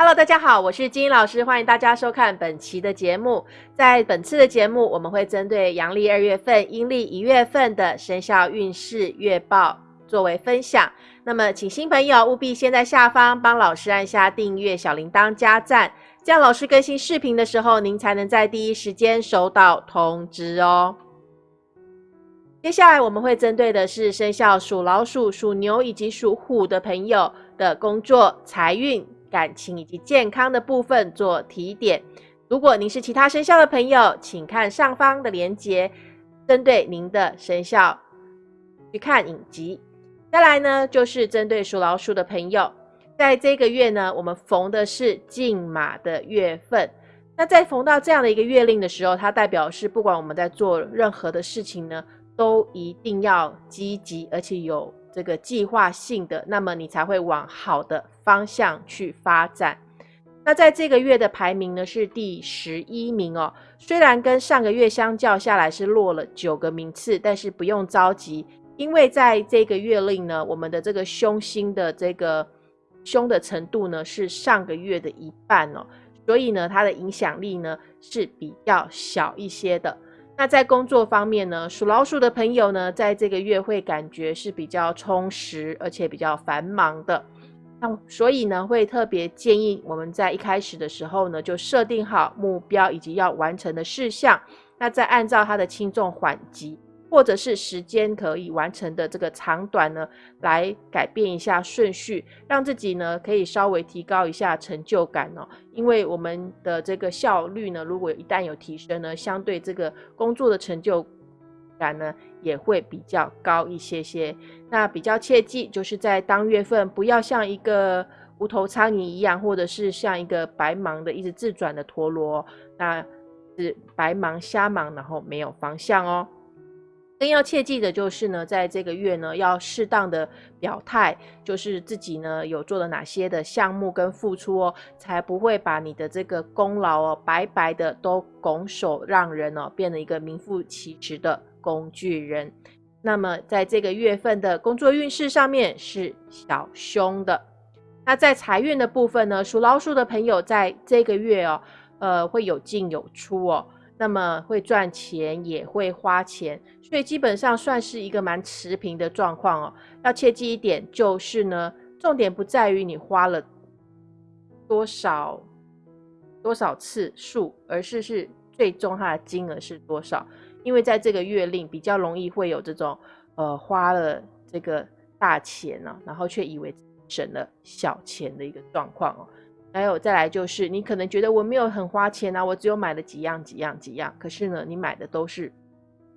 Hello，大家好，我是金英老师，欢迎大家收看本期的节目。在本次的节目，我们会针对阳历二月份、阴历一月份的生肖运势月报作为分享。那么，请新朋友务必先在下方帮老师按下订阅、小铃铛加赞，这样老师更新视频的时候，您才能在第一时间收到通知哦。接下来我们会针对的是生肖属老鼠、属牛以及属虎的朋友的工作、财运。感情以及健康的部分做提点。如果您是其他生肖的朋友，请看上方的链接，针对您的生肖去看影集。再来呢，就是针对属老鼠的朋友，在这个月呢，我们逢的是进马的月份。那在逢到这样的一个月令的时候，它代表是不管我们在做任何的事情呢，都一定要积极，而且有。这个计划性的，那么你才会往好的方向去发展。那在这个月的排名呢是第十一名哦，虽然跟上个月相较下来是落了九个名次，但是不用着急，因为在这个月令呢，我们的这个凶星的这个凶的程度呢是上个月的一半哦，所以呢它的影响力呢是比较小一些的。那在工作方面呢，属老鼠的朋友呢，在这个月会感觉是比较充实，而且比较繁忙的。那所以呢，会特别建议我们在一开始的时候呢，就设定好目标以及要完成的事项，那再按照它的轻重缓急。或者是时间可以完成的这个长短呢，来改变一下顺序，让自己呢可以稍微提高一下成就感哦。因为我们的这个效率呢，如果一旦有提升呢，相对这个工作的成就感呢也会比较高一些些。那比较切记，就是在当月份不要像一个无头苍蝇一样，或者是像一个白忙的一直自转的陀螺，那是白忙瞎忙，然后没有方向哦。更要切记的就是呢，在这个月呢，要适当的表态，就是自己呢有做了哪些的项目跟付出哦，才不会把你的这个功劳哦白白的都拱手让人哦，变成一个名副其实的工具人。那么在这个月份的工作运势上面是小凶的。那在财运的部分呢，属老鼠的朋友在这个月哦，呃会有进有出哦。那么会赚钱也会花钱，所以基本上算是一个蛮持平的状况哦。要切记一点就是呢，重点不在于你花了多少多少次数，而是是最终它的金额是多少。因为在这个月令比较容易会有这种呃花了这个大钱呢，然后却以为省了小钱的一个状况哦。还有再来就是，你可能觉得我没有很花钱啊，我只有买了几样几样几样。可是呢，你买的都是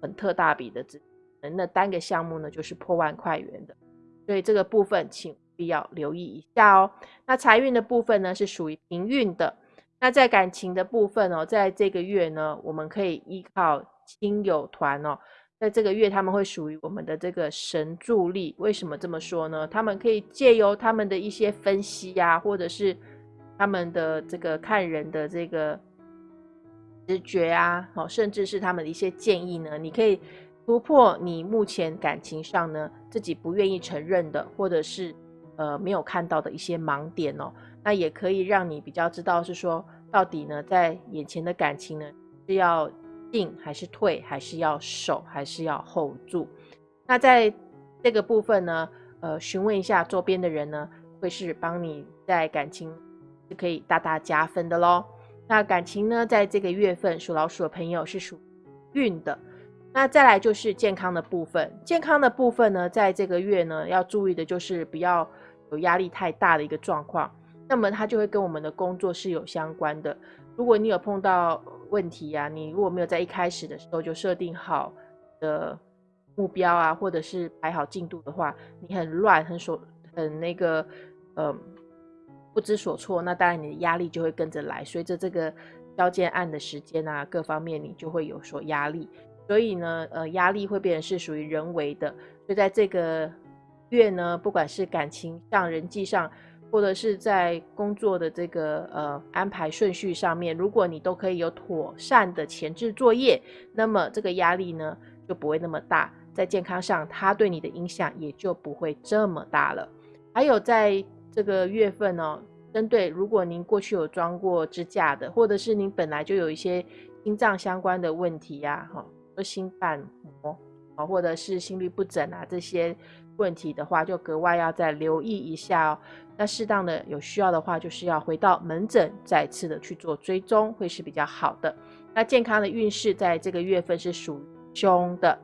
很特大笔的，只那单个项目呢就是破万块元的。所以这个部分请必要留意一下哦。那财运的部分呢是属于平运的。那在感情的部分哦，在这个月呢，我们可以依靠亲友团哦，在这个月他们会属于我们的这个神助力。为什么这么说呢？他们可以借由他们的一些分析呀，或者是他们的这个看人的这个直觉啊，哦，甚至是他们的一些建议呢，你可以突破你目前感情上呢自己不愿意承认的，或者是呃没有看到的一些盲点哦。那也可以让你比较知道是说，到底呢在眼前的感情呢是要进还是退，还是要守还是要 hold 住。那在这个部分呢，呃，询问一下周边的人呢，会是帮你在感情。是可以大大加分的喽。那感情呢，在这个月份属老鼠的朋友是属运的。那再来就是健康的部分，健康的部分呢，在这个月呢，要注意的就是不要有压力太大的一个状况。那么它就会跟我们的工作是有相关的。如果你有碰到问题呀，你如果没有在一开始的时候就设定好的目标啊，或者是排好进度的话，你很乱，很手很那个，嗯。不知所措，那当然你的压力就会跟着来。随着这个交件案的时间啊，各方面你就会有所压力。所以呢，呃，压力会变成是属于人为的。所以在这个月呢，不管是感情上、人际上，或者是在工作的这个呃安排顺序上面，如果你都可以有妥善的前置作业，那么这个压力呢就不会那么大。在健康上，它对你的影响也就不会这么大了。还有在。这个月份呢，针对如果您过去有装过支架的，或者是您本来就有一些心脏相关的问题呀，哈，心瓣膜啊，或者是心律不整啊这些问题的话，就格外要再留意一下哦。那适当的有需要的话，就是要回到门诊再次的去做追踪，会是比较好的。那健康的运势在这个月份是属凶的。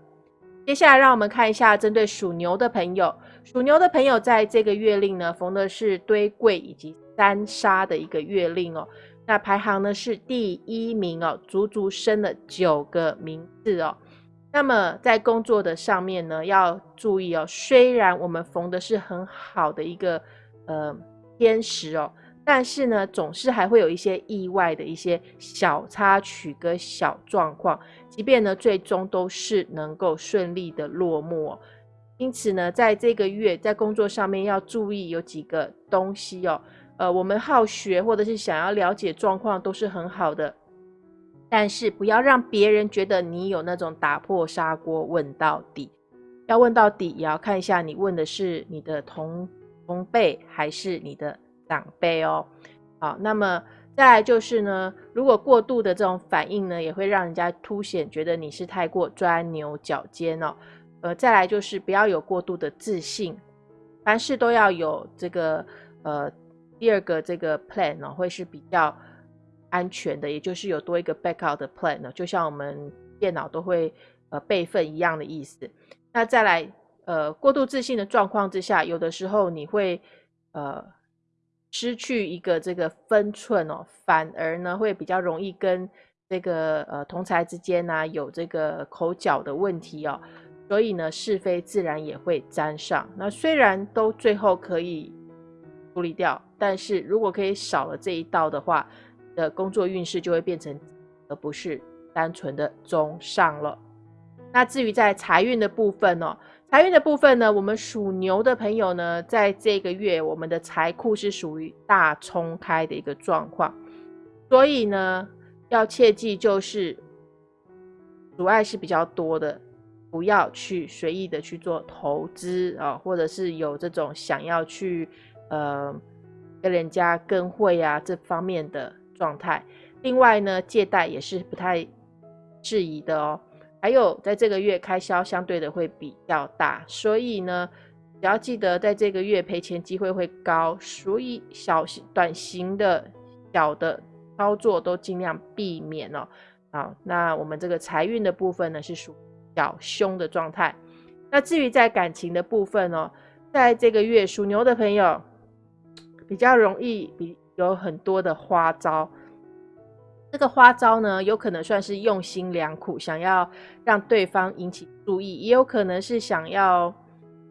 接下来让我们看一下针对属牛的朋友，属牛的朋友在这个月令呢，逢的是堆柜以及三杀的一个月令哦。那排行呢是第一名哦，足足升了九个名次哦。那么在工作的上面呢，要注意哦。虽然我们逢的是很好的一个呃天时哦，但是呢，总是还会有一些意外的一些小插曲跟小状况。即便呢，最终都是能够顺利的落幕哦。因此呢，在这个月在工作上面要注意有几个东西哦。呃，我们好学或者是想要了解状况都是很好的，但是不要让别人觉得你有那种打破砂锅问到底。要问到底，也要看一下你问的是你的同同辈还是你的长辈哦。好，那么再来就是呢，如果过度的这种反应呢，也会让人家凸显觉得你是太过钻牛角尖哦。呃，再来就是不要有过度的自信，凡事都要有这个呃。第二个这个 plan 呢，会是比较安全的，也就是有多一个 backup 的 plan 呢，就像我们电脑都会呃备份一样的意思。那再来呃过度自信的状况之下，有的时候你会呃失去一个这个分寸哦，反而呢会比较容易跟这个呃同才之间呢有这个口角的问题哦，所以呢是非自然也会沾上。那虽然都最后可以处理掉。但是如果可以少了这一道的话，的工作运势就会变成，而不是单纯的中上了。那至于在财运的部分呢，财运的部分呢，我们属牛的朋友呢，在这个月我们的财库是属于大冲开的一个状况，所以呢，要切记就是阻碍是比较多的，不要去随意的去做投资啊，或者是有这种想要去呃。跟人家跟会啊这方面的状态，另外呢，借贷也是不太质疑的哦。还有在这个月开销相对的会比较大，所以呢，只要记得在这个月赔钱机会会高，所以小短型的小的操作都尽量避免哦。好，那我们这个财运的部分呢是属较凶的状态。那至于在感情的部分哦，在这个月属牛的朋友。比较容易，比有很多的花招。这个花招呢，有可能算是用心良苦，想要让对方引起注意，也有可能是想要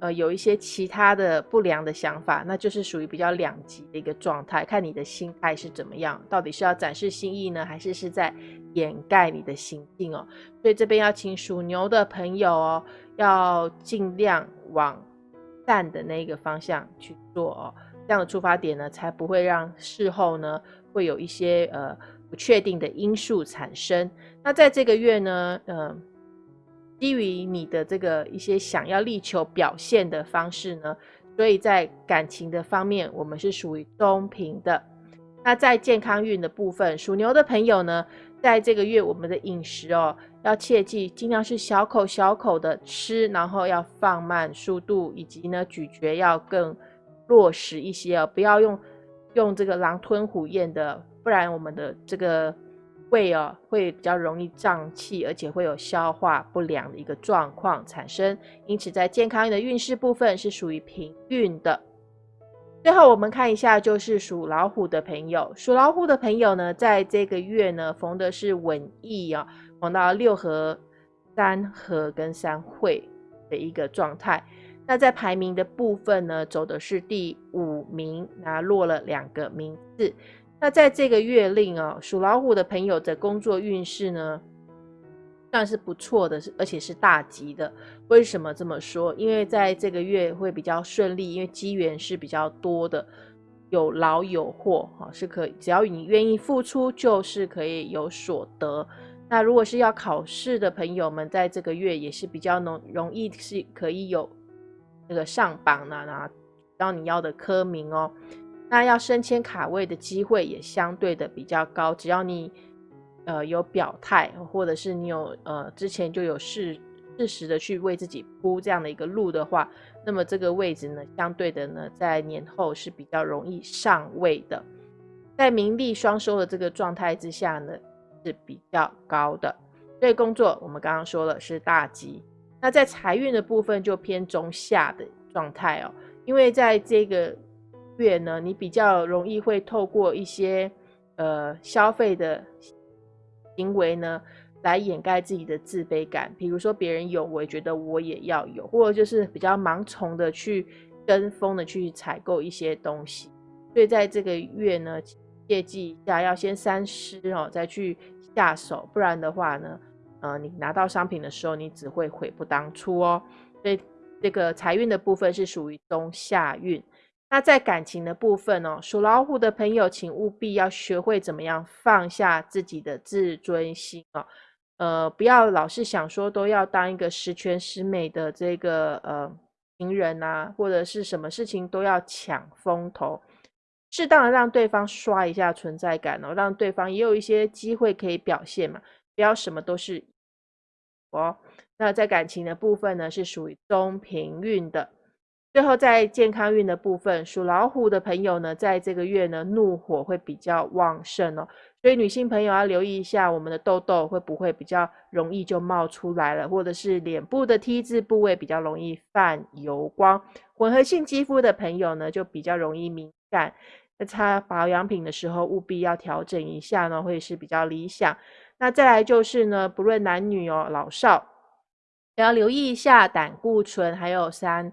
呃有一些其他的不良的想法，那就是属于比较两极的一个状态。看你的心态是怎么样，到底是要展示心意呢，还是是在掩盖你的行径哦？所以这边要请属牛的朋友哦，要尽量往善的那个方向去做哦。这样的出发点呢，才不会让事后呢会有一些呃不确定的因素产生。那在这个月呢，呃，基于你的这个一些想要力求表现的方式呢，所以在感情的方面，我们是属于中平的。那在健康运的部分，属牛的朋友呢，在这个月我们的饮食哦，要切记尽量是小口小口的吃，然后要放慢速度，以及呢咀嚼要更。落实一些哦，不要用用这个狼吞虎咽的，不然我们的这个胃哦会比较容易胀气，而且会有消化不良的一个状况产生。因此，在健康运的运势部分是属于平运的。最后，我们看一下，就是属老虎的朋友，属老虎的朋友呢，在这个月呢逢的是稳意啊，逢到六合、三合跟三会的一个状态。那在排名的部分呢，走的是第五名，那落了两个名次。那在这个月令啊，属老虎的朋友的工作运势呢，算是不错的，而且是大吉的。为什么这么说？因为在这个月会比较顺利，因为机缘是比较多的，有劳有获，哈，是可以。只要你愿意付出，就是可以有所得。那如果是要考试的朋友们，在这个月也是比较容容易是可以有。那个上榜呢，拿到你要的科名哦。那要升迁卡位的机会也相对的比较高，只要你呃有表态，或者是你有呃之前就有事适时的去为自己铺这样的一个路的话，那么这个位置呢，相对的呢，在年后是比较容易上位的，在名利双收的这个状态之下呢，是比较高的。所以工作我们刚刚说了是大吉，那在财运的部分就偏中下的状态哦，因为在这个。月呢，你比较容易会透过一些呃消费的行为呢，来掩盖自己的自卑感。比如说别人有，我也觉得我也要有，或者就是比较盲从的去跟风的去采购一些东西。所以在这个月呢，切记一下，要先三思哦，再去下手，不然的话呢，呃，你拿到商品的时候，你只会悔不当初哦。所以这个财运的部分是属于中下运。那在感情的部分哦，属老虎的朋友，请务必要学会怎么样放下自己的自尊心哦，呃，不要老是想说都要当一个十全十美的这个呃情人呐，或者是什么事情都要抢风头，适当的让对方刷一下存在感哦，让对方也有一些机会可以表现嘛，不要什么都是哦。那在感情的部分呢，是属于中平运的。最后，在健康运的部分，属老虎的朋友呢，在这个月呢，怒火会比较旺盛哦，所以女性朋友要留意一下，我们的痘痘会不会比较容易就冒出来了，或者是脸部的 T 字部位比较容易泛油光。混合性肌肤的朋友呢，就比较容易敏感，在擦保养品的时候务必要调整一下呢，会是比较理想。那再来就是呢，不论男女哦，老少也要留意一下胆固醇，还有三。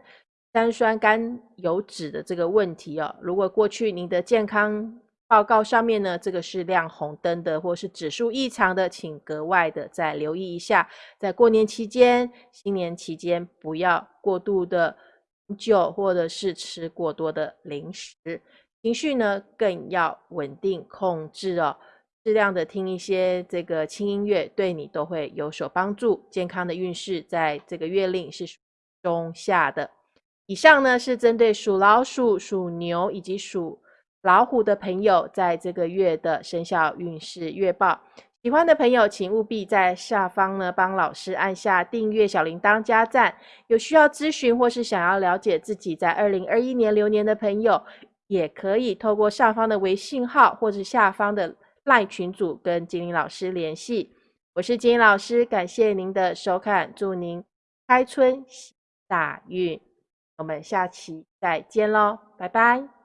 三酸甘油脂的这个问题哦，如果过去您的健康报告上面呢，这个是亮红灯的，或是指数异常的，请格外的再留意一下。在过年期间、新年期间，不要过度的饮酒，或者是吃过多的零食。情绪呢，更要稳定控制哦，适量的听一些这个轻音乐，对你都会有所帮助。健康的运势在这个月令是中下的。以上呢是针对属老鼠、属牛以及属老虎的朋友，在这个月的生肖运势月报。喜欢的朋友，请务必在下方呢帮老师按下订阅、小铃铛、加赞。有需要咨询或是想要了解自己在二零二一年流年的朋友，也可以透过上方的微信号或者下方的赖群组跟金玲老师联系。我是金玲老师，感谢您的收看，祝您开春喜大运。我们下期再见喽，拜拜。